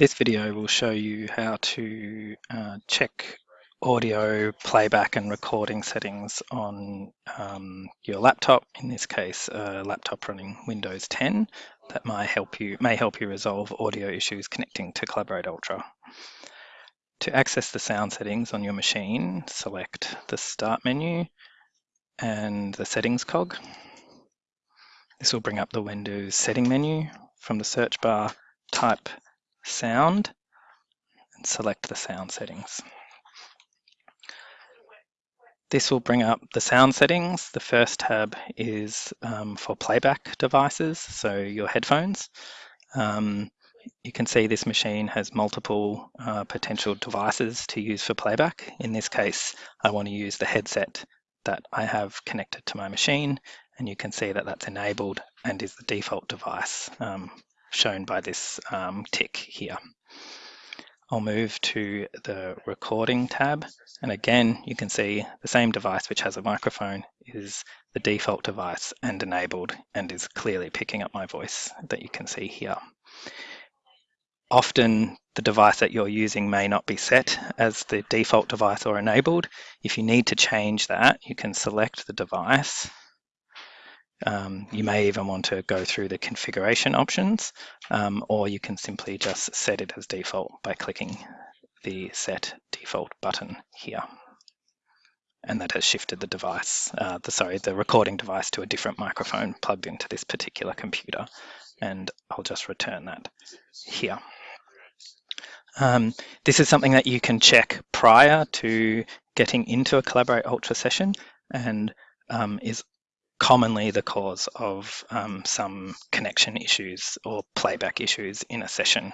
This video will show you how to uh, check audio playback and recording settings on um, your laptop, in this case a laptop running Windows 10 that might help you, may help you resolve audio issues connecting to Collaborate Ultra. To access the sound settings on your machine, select the Start menu and the Settings cog. This will bring up the Windows setting menu. From the search bar, type sound and select the sound settings. This will bring up the sound settings. The first tab is um, for playback devices, so your headphones. Um, you can see this machine has multiple uh, potential devices to use for playback. In this case, I want to use the headset that I have connected to my machine, and you can see that that's enabled and is the default device um, shown by this um, tick here. I'll move to the recording tab and again you can see the same device which has a microphone is the default device and enabled and is clearly picking up my voice that you can see here. Often the device that you're using may not be set as the default device or enabled. If you need to change that you can select the device um, you may even want to go through the configuration options, um, or you can simply just set it as default by clicking the set default button here. And that has shifted the device, uh, the sorry, the recording device to a different microphone plugged into this particular computer. And I'll just return that here. Um, this is something that you can check prior to getting into a Collaborate Ultra session and um, is commonly the cause of um, some connection issues or playback issues in a session.